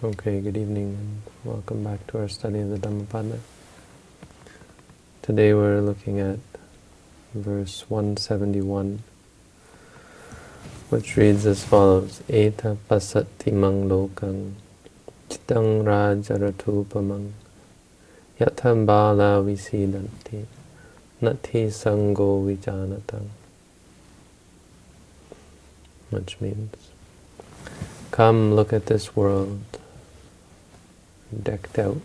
Okay, good evening and welcome back to our study of the Dhammapada. Today we're looking at verse 171, which reads as follows, Eta pasati mang lokang chitang rajaratupamang yatam bala visidanti nati sango vijanatang which means, come look at this world decked out,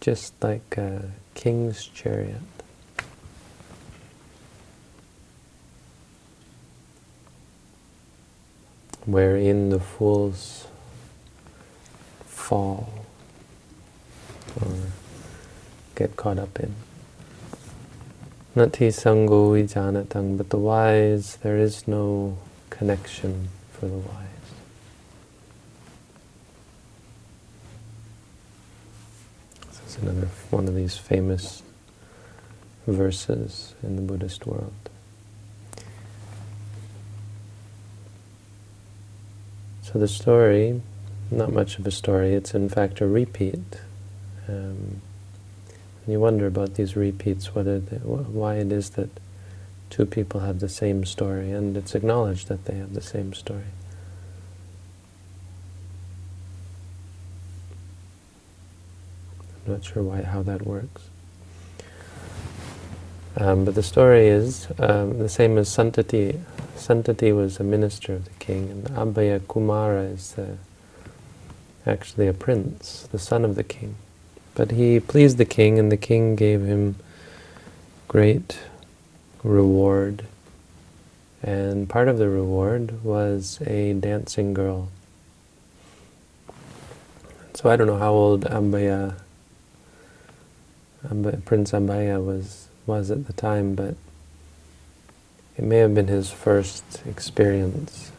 just like a king's chariot. wherein the fools fall or get caught up in. Nati sango vijanatang, but the wise, there is no connection for the wise. Another one of these famous verses in the Buddhist world. So the story, not much of a story, it's in fact a repeat. Um, you wonder about these repeats, whether they, why it is that two people have the same story, and it's acknowledged that they have the same story. Not sure why how that works. Um, but the story is um, the same as Santati. Santati was a minister of the king, and Abhaya Kumara is actually a prince, the son of the king. But he pleased the king, and the king gave him great reward. And part of the reward was a dancing girl. So I don't know how old Abhaya Prince Abhaya was, was at the time, but it may have been his first experience.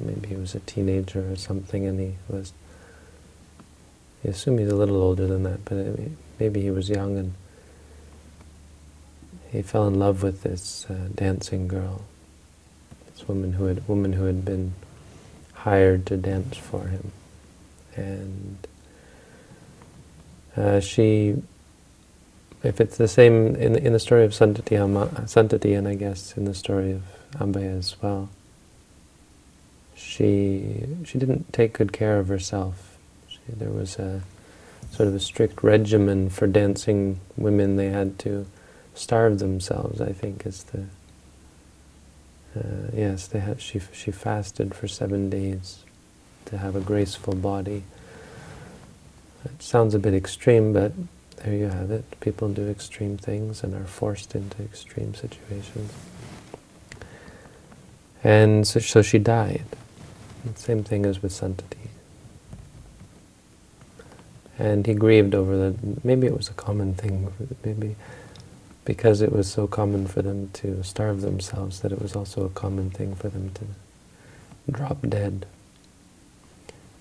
Maybe he was a teenager or something, and he was, I assume he's a little older than that, but maybe he was young, and he fell in love with this uh, dancing girl, this woman who had, woman who had been hired to dance for him. And uh, she if it's the same in, in the story of Santati, Santati and I guess in the story of Abhaya as well, she she didn't take good care of herself. She, there was a sort of a strict regimen for dancing women. They had to starve themselves, I think, is the... Uh, yes, they had, she, she fasted for seven days to have a graceful body. It sounds a bit extreme, but there you have it. People do extreme things and are forced into extreme situations. And so, so she died. same thing as with Santati. And he grieved over that. Maybe it was a common thing. Maybe because it was so common for them to starve themselves, that it was also a common thing for them to drop dead.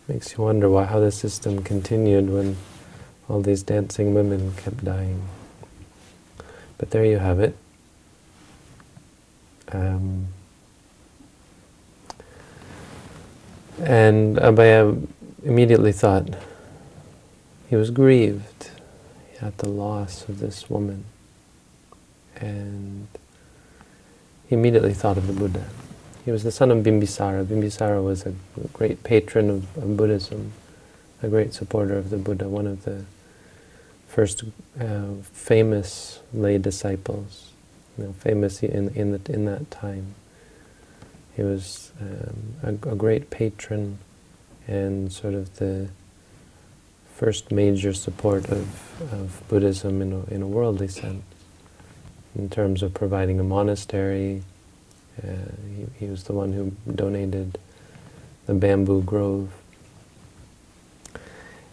Makes you wonder why how the system continued when all these dancing women kept dying. But there you have it. Um, and Abhaya immediately thought he was grieved at the loss of this woman. And he immediately thought of the Buddha. He was the son of Bimbisara. Bimbisara was a great patron of, of Buddhism, a great supporter of the Buddha, one of the first uh, famous lay disciples, you know, famous in in, the, in that time. He was um, a, a, great patron and sort of the first major support of, of Buddhism in a, in a worldly sense, in terms of providing a monastery. Uh, he, he was the one who donated the bamboo grove.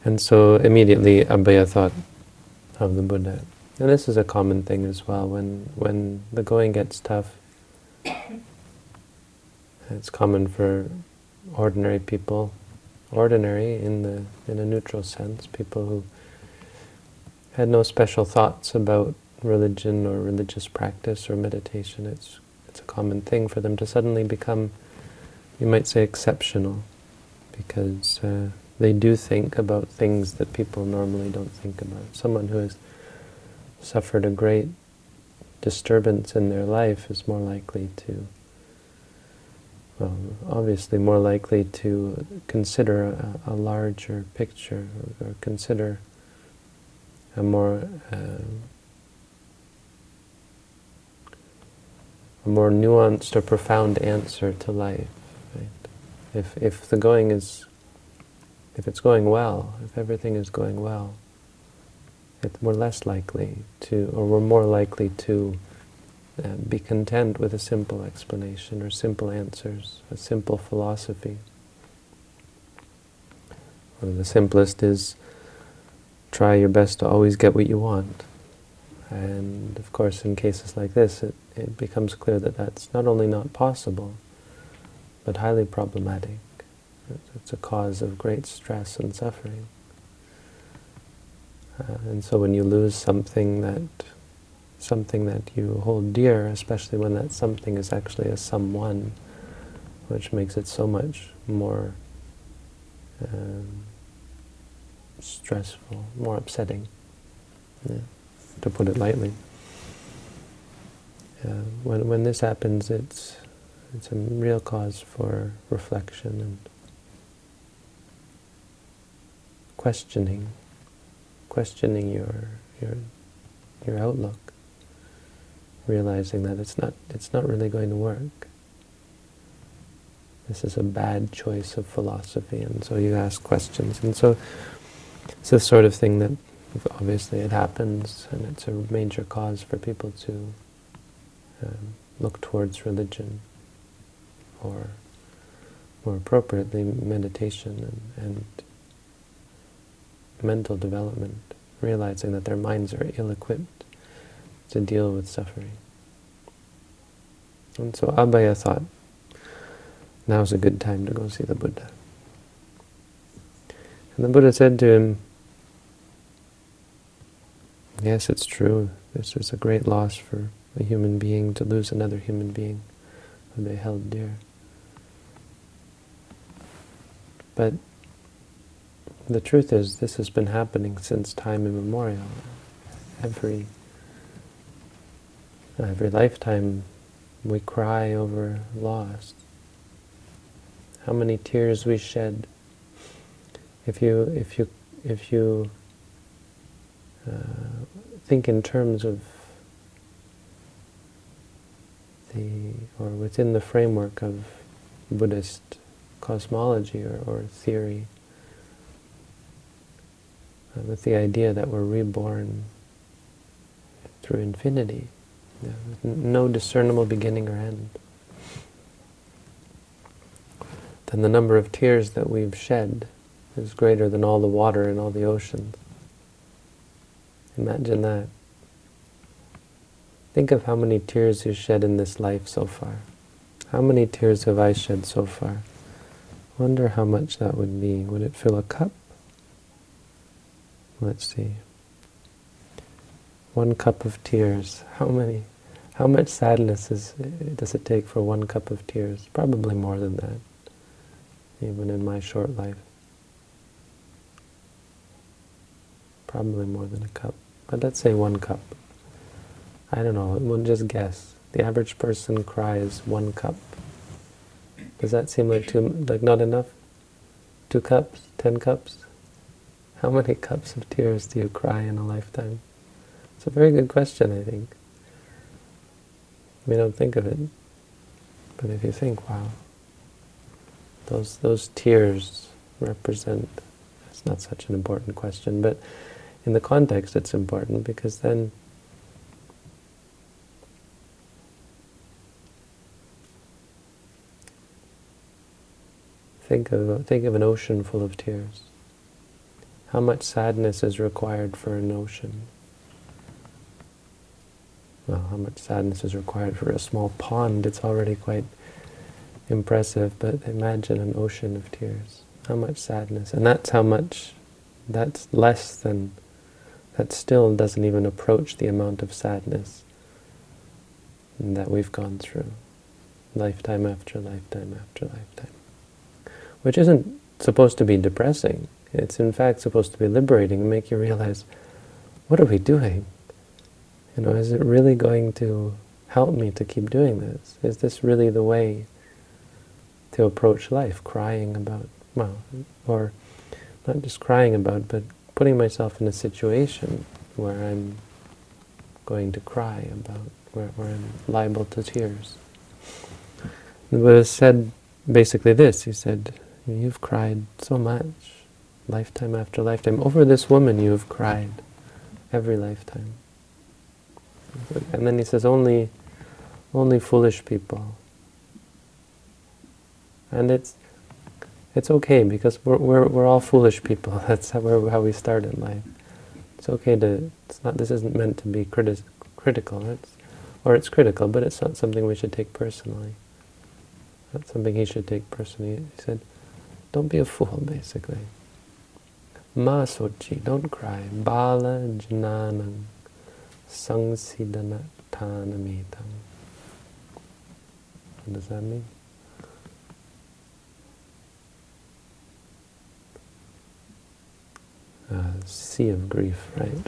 And so immediately Abhaya thought, of the Buddha. And this is a common thing as well. When when the going gets tough, it's common for ordinary people, ordinary in the in a neutral sense, people who had no special thoughts about religion or religious practice or meditation. It's it's a common thing for them to suddenly become, you might say, exceptional, because uh, they do think about things that people normally don't think about. Someone who has suffered a great disturbance in their life is more likely to, well, obviously more likely to consider a, a larger picture or, or, consider a more uh, a more nuanced or profound answer to life. Right? If if the going is if it's going well, if everything is going well, we're less likely to, or we're more likely to uh, be content with a simple explanation or simple answers, a simple philosophy. One of the simplest is try your best to always get what you want. And of course, in cases like this, it, it becomes clear that that's not only not possible, but highly problematic. It's a cause of great stress and suffering. Uh, and so when you lose something that something that you hold dear, especially when that something is actually a someone, which makes it so much more um, stressful, more upsetting, yeah, to put it lightly. Uh, when when this happens, it's it's a real cause for reflection and questioning, questioning your your your outlook, realizing that it's not it's not really going to work. This is a bad choice of philosophy, and so you ask questions, and so it's the sort of thing that obviously it happens, and it's a major cause for people to um, look towards religion, or more appropriately, meditation and, and mental development, realizing that their minds are ill-equipped to deal with suffering. And so Abhaya thought, now's a good time to go see the Buddha. And the Buddha said to him, yes, it's true, this is a great loss for a human being to lose another human being who they held dear. But the truth is, this has been happening since time immemorial. Every every lifetime, we cry over loss. How many tears we shed. If you if you if you uh, think in terms of the or within the framework of Buddhist cosmology or, or theory with the idea that we're reborn through infinity, you know, with no discernible beginning or end. Then the number of tears that we've shed is greater than all the water in all the oceans. Imagine that. Think of how many tears you shed in this life so far. How many tears have I shed so far? Wonder how much that would be. Would it fill a cup? Let's see. One cup of tears. How many? How much sadness is, does it take for one cup of tears? Probably more than that, even in my short life. Probably more than a cup. But let's say one cup. I don't know, we'll just guess. The average person cries one cup. Does that seem like too, like not enough? Two cups? Ten cups? How many cups of tears do you cry in a lifetime? It's a very good question, I think. We don't think of it, but if you think, wow, those those tears represent, it's not such an important question, but in the context it's important because then think of think of an ocean full of tears. How much sadness is required for an ocean? Well, how much sadness is required for a small pond? It's already quite impressive, but imagine an ocean of tears. How much sadness. And that's how much, that's less than, that still doesn't even approach the amount of sadness that we've gone through, lifetime after lifetime after lifetime. Which isn't supposed to be depressing. It's in fact supposed to be liberating and make you realize, what are we doing? You know, is it really going to help me to keep doing this? Is this really the way to approach life, crying about, well, or not just crying about, but putting myself in a situation where I'm going to cry about, where, where I'm liable to tears. The Buddha said basically this, he said, you've cried so much, lifetime after lifetime. Over this woman you have cried every lifetime. And then he says, only, only foolish people. And it's, it's okay because we're, we're, we're all foolish people. That's how, how we start in life. It's okay to, it's not, this isn't meant to be criti critical, it's, or it's critical, but it's not something we should take personally. That's something he should take personally. He said, don't be a fool, basically. Ma sochi, don't cry. Bala jnanam sangsidanatanametam. What does that mean? Uh, sea of grief, right?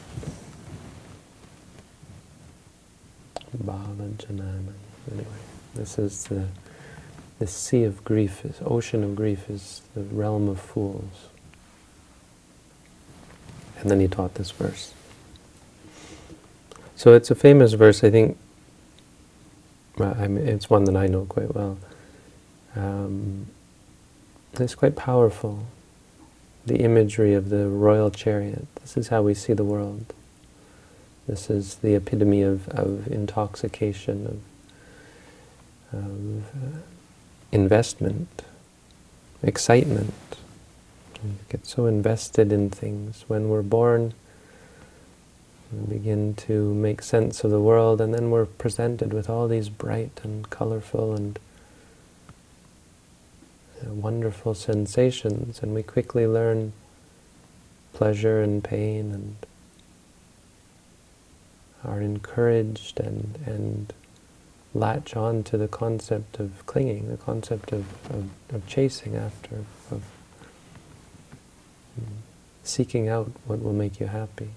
Bala janana. Anyway, this is the the sea of grief, this ocean of grief is the realm of fools. And then he taught this verse. So it's a famous verse, I think, I mean, it's one that I know quite well. Um, it's quite powerful, the imagery of the royal chariot. This is how we see the world. This is the epitome of, of intoxication, of, of uh, investment, excitement. We get so invested in things. When we're born, we begin to make sense of the world, and then we're presented with all these bright and colorful and uh, wonderful sensations, and we quickly learn pleasure and pain and are encouraged and, and latch on to the concept of clinging, the concept of, of, of chasing after, of seeking out what will make you happy.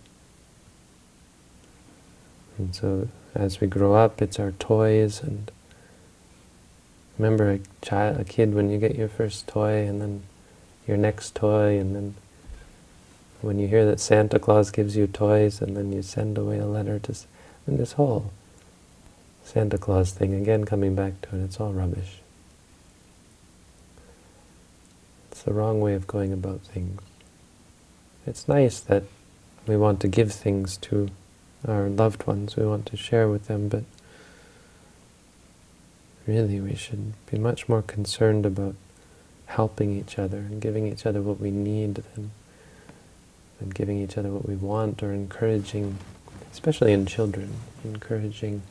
And so as we grow up, it's our toys and remember a child, a kid when you get your first toy and then your next toy and then when you hear that Santa Claus gives you toys and then you send away a letter to, and this whole Santa Claus thing, again coming back to it, it's all rubbish. It's the wrong way of going about things. It's nice that we want to give things to our loved ones, we want to share with them, but really we should be much more concerned about helping each other and giving each other what we need than, than giving each other what we want or encouraging, especially in children, encouraging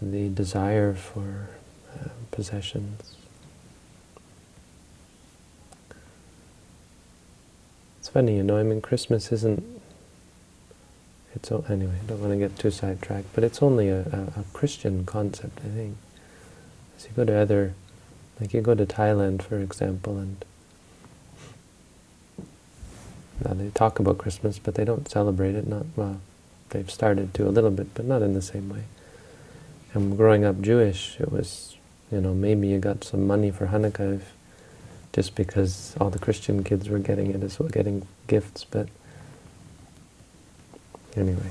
the desire for uh, possessions. It's funny, you know, I mean, Christmas isn't, it's, anyway, I don't want to get too sidetracked, but it's only a, a, a Christian concept, I think. As you go to other, like you go to Thailand, for example, and now they talk about Christmas, but they don't celebrate it, not, well, they've started to a little bit, but not in the same way. And growing up Jewish, it was, you know, maybe you got some money for Hanukkah if, just because all the Christian kids were getting it as well, getting gifts, but anyway.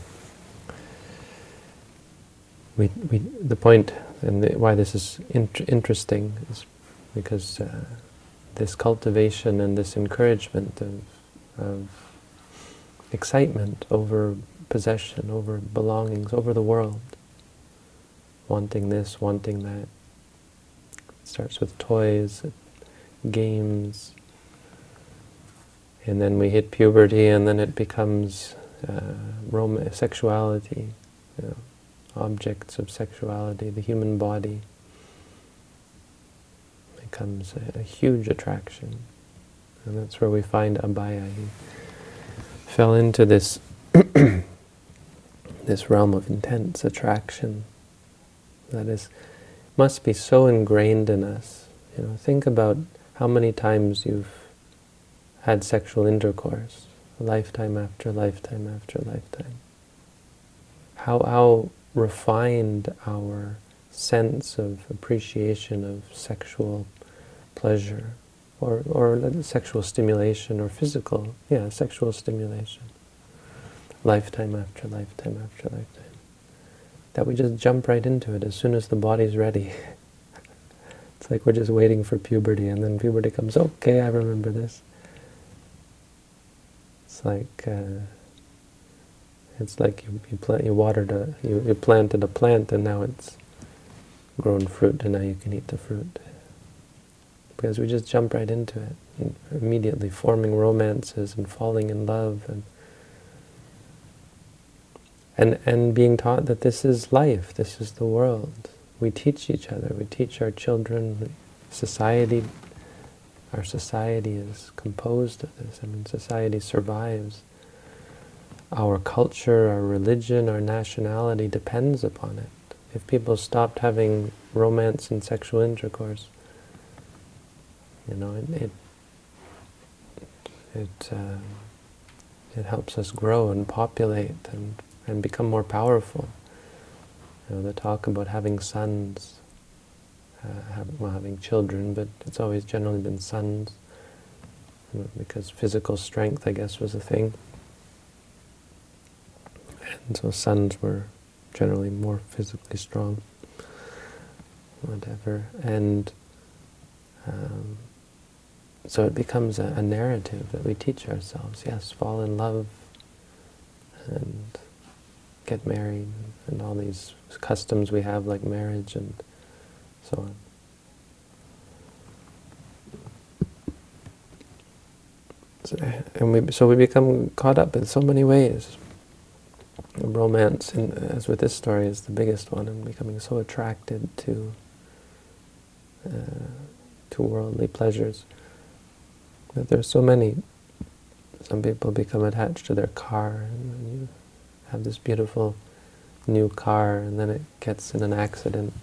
We, we, the point and the, why this is int interesting is because uh, this cultivation and this encouragement of, of excitement over possession, over belongings, over the world, wanting this, wanting that. It starts with toys, games, and then we hit puberty, and then it becomes uh, sexuality, you know, objects of sexuality, the human body becomes a, a huge attraction. And that's where we find Abhaya. He fell into this this realm of intense attraction that is must be so ingrained in us. You know, think about how many times you've had sexual intercourse, lifetime after lifetime after lifetime. How, how refined our sense of appreciation of sexual pleasure or, or sexual stimulation or physical, yeah, sexual stimulation. Lifetime after lifetime after lifetime. That we just jump right into it as soon as the body's ready. it's like we're just waiting for puberty and then puberty comes, okay, I remember this. It's like uh, it's like you, you plant you watered a you, you planted a plant and now it's grown fruit and now you can eat the fruit because we just jump right into it immediately forming romances and falling in love and and and being taught that this is life this is the world we teach each other we teach our children society our society is composed of this. I mean, society survives. Our culture, our religion, our nationality depends upon it. If people stopped having romance and sexual intercourse, you know, it it it, uh, it helps us grow and populate and and become more powerful. Know, the talk about having sons uh, have, well, having children, but it's always generally been sons, because physical strength, I guess, was a thing. And so sons were generally more physically strong, whatever. And um, so it becomes a, a narrative that we teach ourselves. Yes, fall in love and get married and all these customs we have like marriage and so on. So, and we, so we become caught up in so many ways. Romance, in, as with this story, is the biggest one, and becoming so attracted to uh, to worldly pleasures. That there's so many. Some people become attached to their car, and you have this beautiful new car, and then it gets in an accident,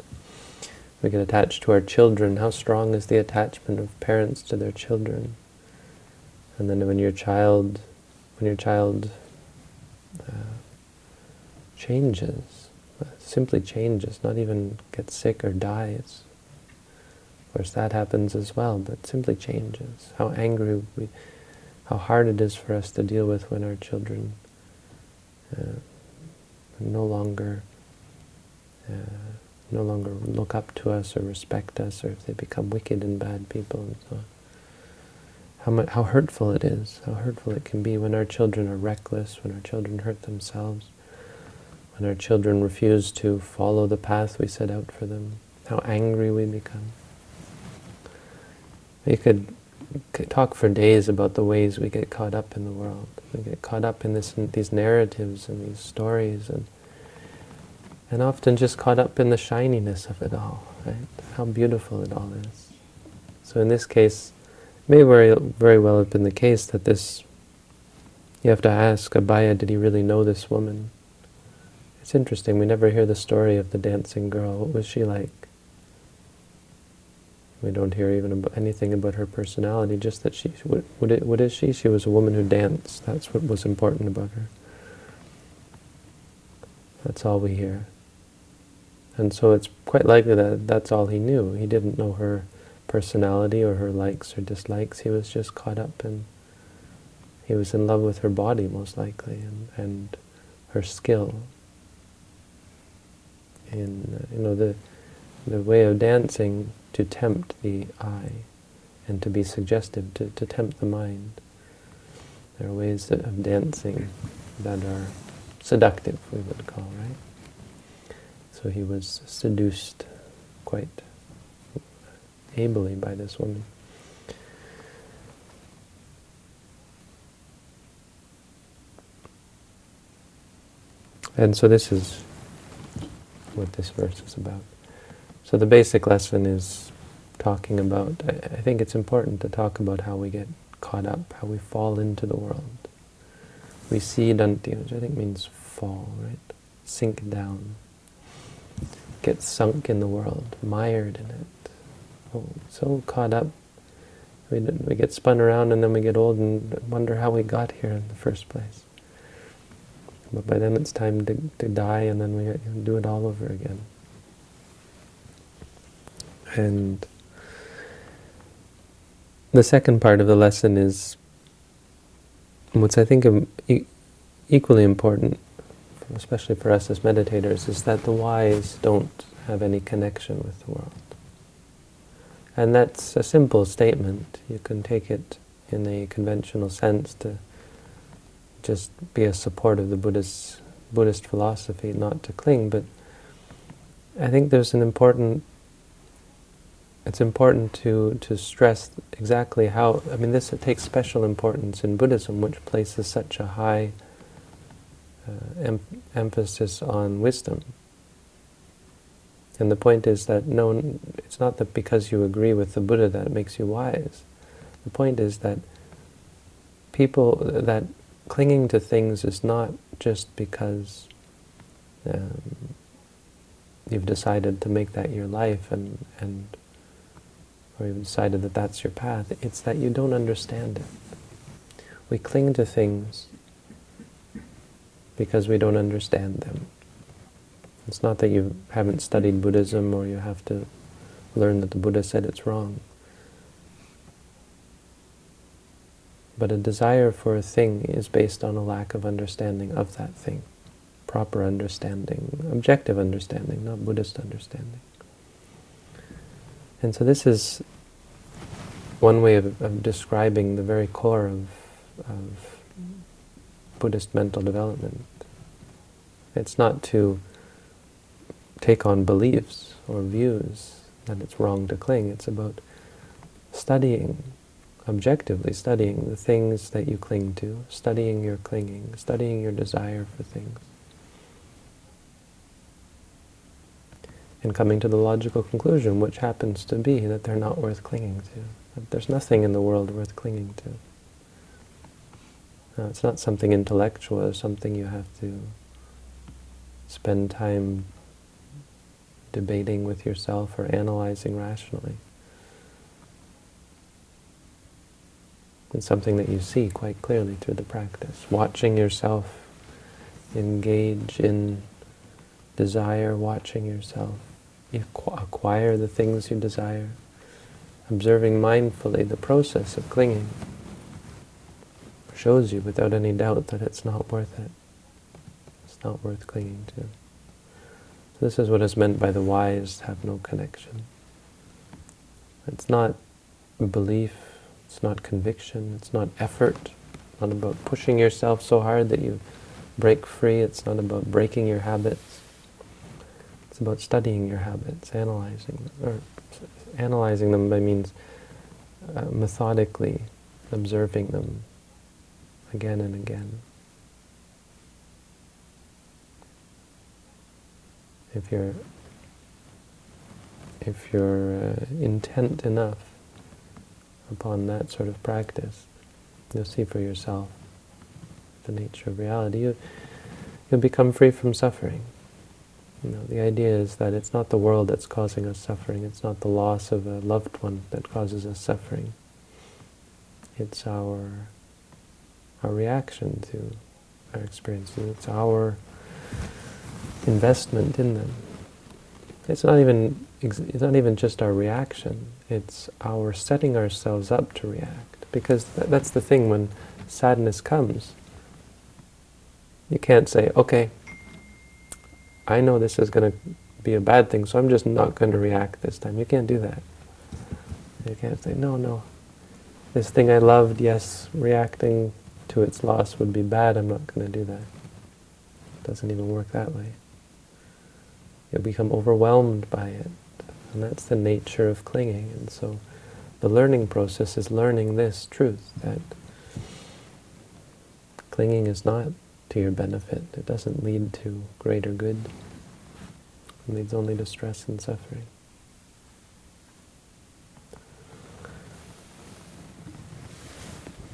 we get attached to our children. How strong is the attachment of parents to their children? And then when your child, when your child uh, changes, simply changes, not even gets sick or dies, of course that happens as well, but simply changes. How angry we, how hard it is for us to deal with when our children uh, no longer uh, no longer look up to us or respect us, or if they become wicked and bad people and so on. How, much, how hurtful it is, how hurtful it can be when our children are reckless, when our children hurt themselves, when our children refuse to follow the path we set out for them, how angry we become. We could talk for days about the ways we get caught up in the world. We get caught up in this, these narratives and these stories and and often just caught up in the shininess of it all, right? How beautiful it all is. So in this case, it may very, very well have been the case that this, you have to ask Abhaya, did he really know this woman? It's interesting, we never hear the story of the dancing girl. What was she like? We don't hear even about anything about her personality, just that she, what, what, is she? She was a woman who danced. That's what was important about her. That's all we hear. And so it's quite likely that that's all he knew. He didn't know her personality or her likes or dislikes. He was just caught up in, he was in love with her body most likely and, and her skill. In, uh, you know, the, the way of dancing to tempt the eye and to be suggestive, to, to tempt the mind. There are ways of dancing that are seductive, we would call, right? So he was seduced quite ably by this woman. And so this is what this verse is about. So the basic lesson is talking about, I think it's important to talk about how we get caught up, how we fall into the world. Visidanti, which I think means fall, right? Sink down get sunk in the world, mired in it, oh, so caught up We, we get spun around and then we get old and wonder how we got here in the first place. But by then it's time to, to die and then we do it all over again. And the second part of the lesson is what's I think equally important, especially for us as meditators, is that the wise don't have any connection with the world. And that's a simple statement. You can take it in a conventional sense to just be a support of the Buddhist, Buddhist philosophy, not to cling, but I think there's an important it's important to, to stress exactly how, I mean this takes special importance in Buddhism, which places such a high uh, em emphasis on wisdom. And the point is that no, it's not that because you agree with the Buddha that it makes you wise. The point is that people, that clinging to things is not just because um, you've decided to make that your life and, and or you've decided that that's your path. It's that you don't understand it. We cling to things because we don't understand them. It's not that you haven't studied Buddhism or you have to learn that the Buddha said it's wrong. But a desire for a thing is based on a lack of understanding of that thing. Proper understanding, objective understanding, not Buddhist understanding. And so this is one way of, of describing the very core of, of Buddhist mental development. It's not to take on beliefs or views that it's wrong to cling. It's about studying objectively studying the things that you cling to, studying your clinging, studying your desire for things. And coming to the logical conclusion, which happens to be that they're not worth clinging to. That there's nothing in the world worth clinging to. It's not something intellectual, it's something you have to spend time debating with yourself or analyzing rationally. It's something that you see quite clearly through the practice. Watching yourself engage in desire, watching yourself acquire the things you desire, observing mindfully the process of clinging shows you without any doubt that it's not worth it. It's not worth clinging to. This is what is meant by the wise have no connection. It's not belief it's not conviction, it's not effort, it's not about pushing yourself so hard that you break free, it's not about breaking your habits. It's about studying your habits, analyzing them, or analyzing them by means uh, methodically observing them again and again. If you're if you're uh, intent enough upon that sort of practice, you'll see for yourself the nature of reality. You, you'll become free from suffering. You know, the idea is that it's not the world that's causing us suffering. It's not the loss of a loved one that causes us suffering. It's our our reaction to our experiences. It's our investment in them. It's not even it's not even just our reaction. It's our setting ourselves up to react. Because th that's the thing when sadness comes. You can't say, okay, I know this is going to be a bad thing, so I'm just not going to react this time. You can't do that. You can't say, no, no, this thing I loved, yes, reacting to its loss would be bad, I'm not going to do that. It doesn't even work that way. You'll become overwhelmed by it. And that's the nature of clinging. And so the learning process is learning this truth, that clinging is not to your benefit. It doesn't lead to greater good. It leads only to stress and suffering.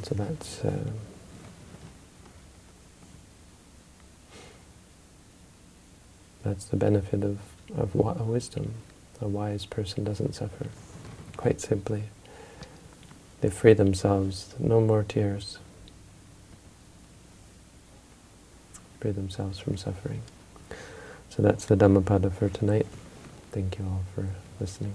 So that's uh, that's the benefit of, of wisdom. A wise person doesn't suffer, quite simply. they free themselves, no more tears. Free themselves from suffering. So that's the Dhammapada for tonight. Thank you all for listening.